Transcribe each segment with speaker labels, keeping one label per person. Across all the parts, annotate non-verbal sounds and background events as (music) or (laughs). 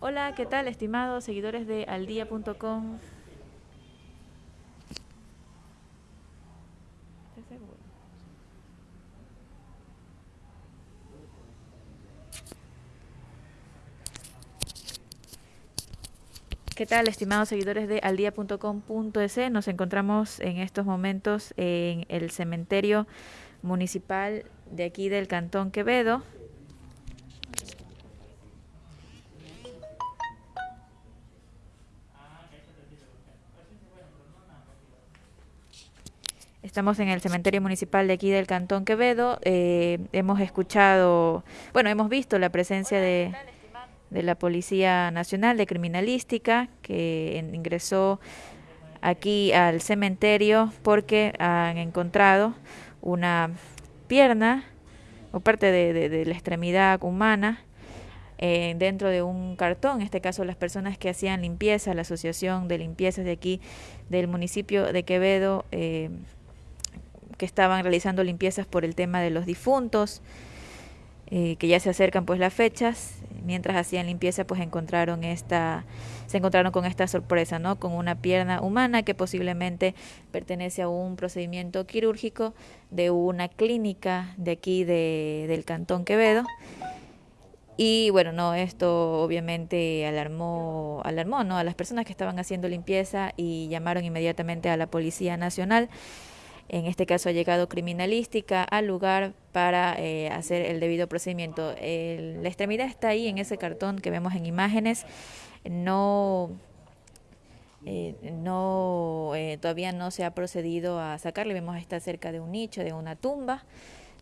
Speaker 1: Hola, ¿qué tal, estimados seguidores de aldía.com? ¿Qué tal, estimados seguidores de aldia.com.es? Nos encontramos en estos momentos en el cementerio municipal de aquí del Cantón Quevedo. Estamos en el cementerio municipal de aquí del Cantón Quevedo. Eh, hemos escuchado, bueno, hemos visto la presencia de la Policía Nacional de Criminalística que ingresó aquí al cementerio porque han encontrado una pierna o parte de, la extremidad humana eh, dentro de un cartón, en este caso las personas que hacían limpieza, la Asociación de Limpiezas de aquí del municipio de Quevedo, eh, que estaban realizando limpiezas por el tema de los difuntos, eh, que ya se acercan pues las fechas, mientras hacían limpieza pues encontraron esta, se encontraron con esta sorpresa, ¿no? Con una pierna humana que posiblemente pertenece a un procedimiento quirúrgico de una clínica de aquí de, del Cantón Quevedo. Y bueno, no, esto obviamente alarmó, alarmó ¿no? a las personas que estaban haciendo limpieza y llamaron inmediatamente a la Policía Nacional en este caso ha llegado criminalística al lugar para eh, hacer el debido procedimiento. la extremidad está ahí en ese cartón que vemos en imágenes. No, eh, no eh, todavía no se ha procedido a sacarle. Vemos está cerca de un nicho, de una tumba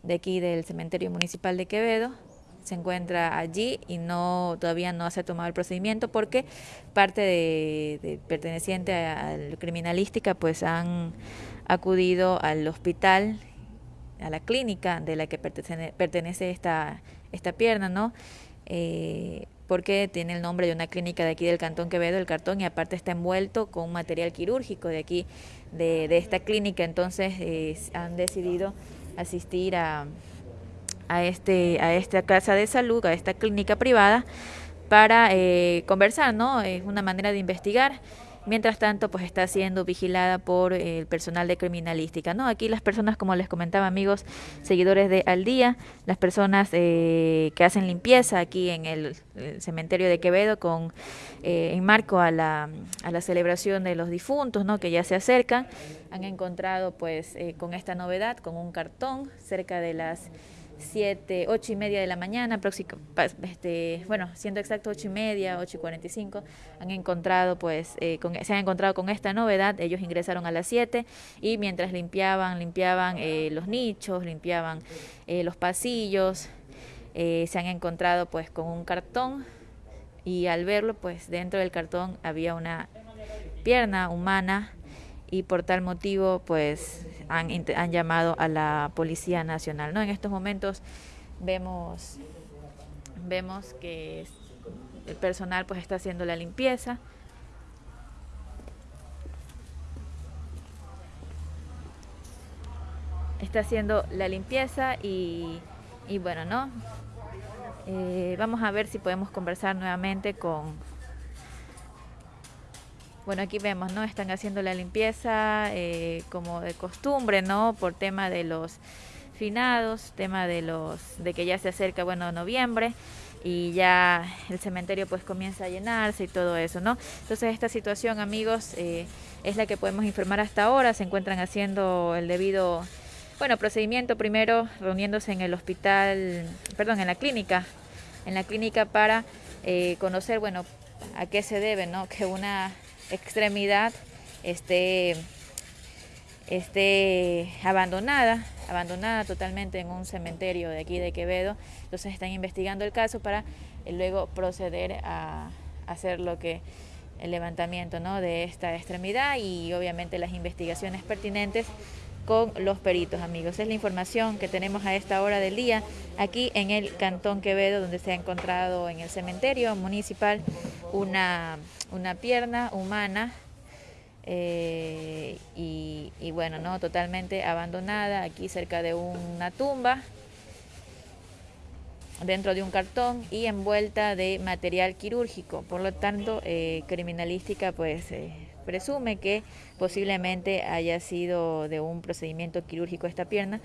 Speaker 1: de aquí del cementerio municipal de Quevedo se encuentra allí y no todavía no se ha tomado el procedimiento porque parte de, perteneciente a, la criminalística pues han acudido al hospital, a la clínica de la que pertenece, pertenece esta, esta pierna, ¿no? Eh, porque tiene el nombre de una clínica de aquí del Cantón Quevedo, el cartón, y aparte está envuelto con material quirúrgico de aquí, de, de esta clínica, entonces eh, han decidido asistir a, a, este, a esta casa de salud, a esta clínica privada, para eh, conversar, ¿no? Es una manera de investigar Mientras tanto, pues está siendo vigilada por el personal de criminalística, ¿no? Aquí las personas, como les comentaba, amigos, seguidores de Al Día, las personas eh, que hacen limpieza aquí en el, cementerio de Quevedo con eh, en marco a la, a la celebración de los difuntos, ¿no? Que ya se acercan, han encontrado, pues, eh, con esta novedad, con un cartón cerca de las 7, 8 y media de la mañana, este, bueno, siendo exacto 8 y media, 8 y 45, han encontrado, pues, eh, se han encontrado con esta novedad, ellos ingresaron a las 7 y mientras limpiaban, limpiaban eh, los nichos, limpiaban eh, los pasillos, se han encontrado pues con un cartón y al verlo, pues dentro del cartón había una pierna humana y por tal motivo pues han, han llamado a la Policía Nacional. ¿no? En estos momentos vemos, vemos que el personal pues está haciendo la limpieza. Está haciendo la limpieza y, y bueno, ¿no? Eh, vamos a ver si podemos conversar nuevamente con, bueno, aquí vemos, ¿no? Están haciendo la limpieza eh, como de costumbre, ¿no? Por tema de los finados, tema de los de que ya se acerca, bueno, noviembre y ya el cementerio pues comienza a llenarse y todo eso, ¿no? Entonces esta situación, amigos, eh, es la que podemos informar hasta ahora. Se encuentran haciendo el debido, bueno, procedimiento primero reuniéndose en el hospital, perdón, en la clínica, en la clínica para eh, conocer, bueno, a qué se debe, ¿no? (laughs) Que una extremidad esté, esté abandonada, abandonada totalmente en un cementerio de aquí de Quevedo. Entonces están investigando el caso para eh, luego proceder a hacer lo que el levantamiento ¿no? de esta extremidad y obviamente las investigaciones pertinentes con los peritos, amigos. Es la información que tenemos a esta hora del día aquí en el Cantón Quevedo, donde se ha encontrado en el cementerio municipal una, una pierna humana eh, y, bueno, no totalmente abandonada aquí cerca de una tumba. dentro de un cartón y envuelta de material quirúrgico. Por lo tanto, eh, criminalística pues eh, presume que posiblemente haya sido de un procedimiento quirúrgico esta pierna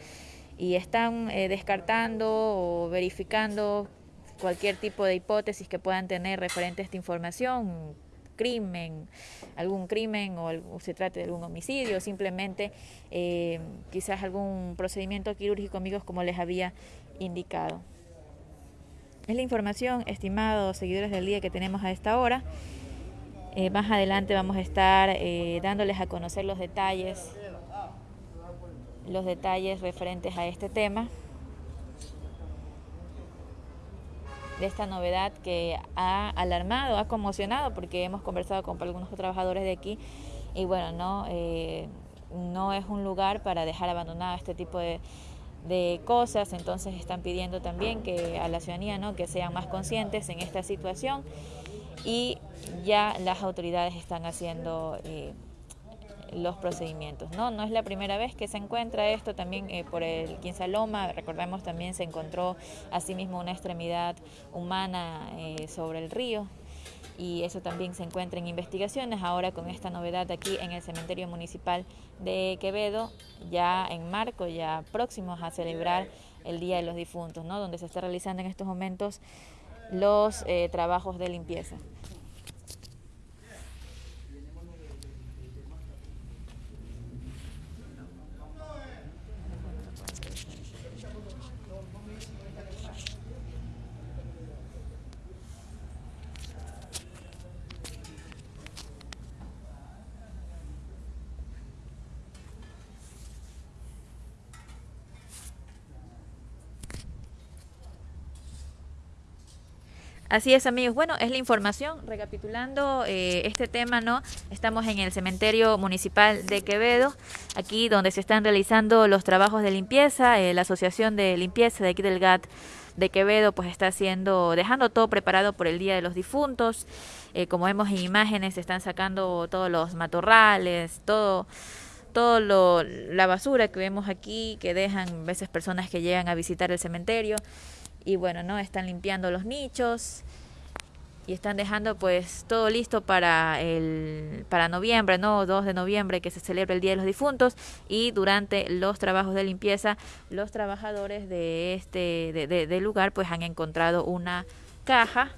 Speaker 1: y están eh, descartando o verificando cualquier tipo de hipótesis que puedan tener referente a esta información, crimen, algún crimen o, se trate de algún homicidio, simplemente quizás algún procedimiento quirúrgico, amigos, como les había indicado. Es la información, estimados seguidores del día que tenemos a esta hora. Eh, más adelante vamos a estar eh, dándoles a conocer los detalles, los detalles referentes a este tema, de esta novedad que ha alarmado, ha conmocionado, porque hemos conversado con algunos trabajadores de aquí y bueno, no, eh, no es un lugar para dejar abandonado este tipo de de cosas, entonces están pidiendo también que a la ciudadanía ¿no? que sean más conscientes en esta situación y ya las autoridades están haciendo eh, los procedimientos. ¿no? no es la primera vez que se encuentra esto, también eh, por el Quinsaloma, recordemos también se encontró asimismo una extremidad humana eh, sobre el río, y eso también se encuentra en investigaciones. Ahora con esta novedad aquí en el cementerio municipal de Quevedo, ya en marco, ya próximos a celebrar el Día de los Difuntos, ¿no? donde se está realizando en estos momentos los eh, trabajos de limpieza. Así es, amigos. Bueno, es la información. Recapitulando eh, este tema, ¿no? Estamos en el cementerio municipal de Quevedo, aquí donde se están realizando los trabajos de limpieza. Eh, la Asociación de Limpieza de aquí del GAT de Quevedo, pues está haciendo, dejando todo preparado por el Día de los Difuntos. Eh, como vemos en imágenes, se están sacando todos los matorrales, todo todo lo, la basura que vemos aquí, que dejan a veces personas que llegan a visitar el cementerio y bueno, ¿no? Están limpiando los nichos y están dejando pues todo listo para el para noviembre, ¿no? 2 de noviembre que se celebra el Día de los Difuntos y durante los trabajos de limpieza los trabajadores de este de, de, lugar pues han encontrado una caja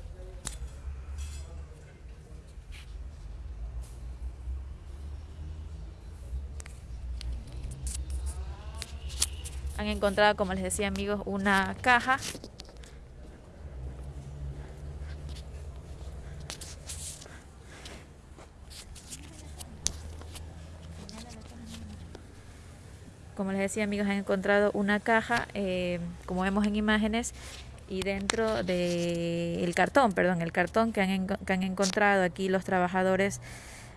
Speaker 1: han encontrado, como les decía amigos, una caja. Como les decía amigos, han encontrado una caja, eh, como vemos en imágenes, y dentro del cartón, perdón, el cartón que han, que han, encontrado aquí los trabajadores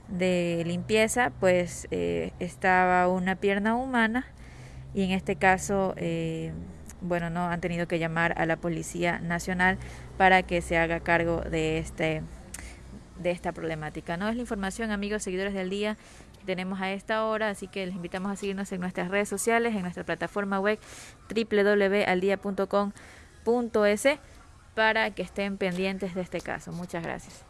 Speaker 1: de limpieza, pues eh, estaba una pierna humana y en este caso, eh, bueno, no han tenido que llamar a la Policía Nacional para que se haga cargo de este de esta problemática. No es la información, amigos, seguidores del día que tenemos a esta hora, así que les invitamos a seguirnos en nuestras redes sociales, en nuestra plataforma web www.aldia.com.es para que estén pendientes de este caso. Muchas gracias.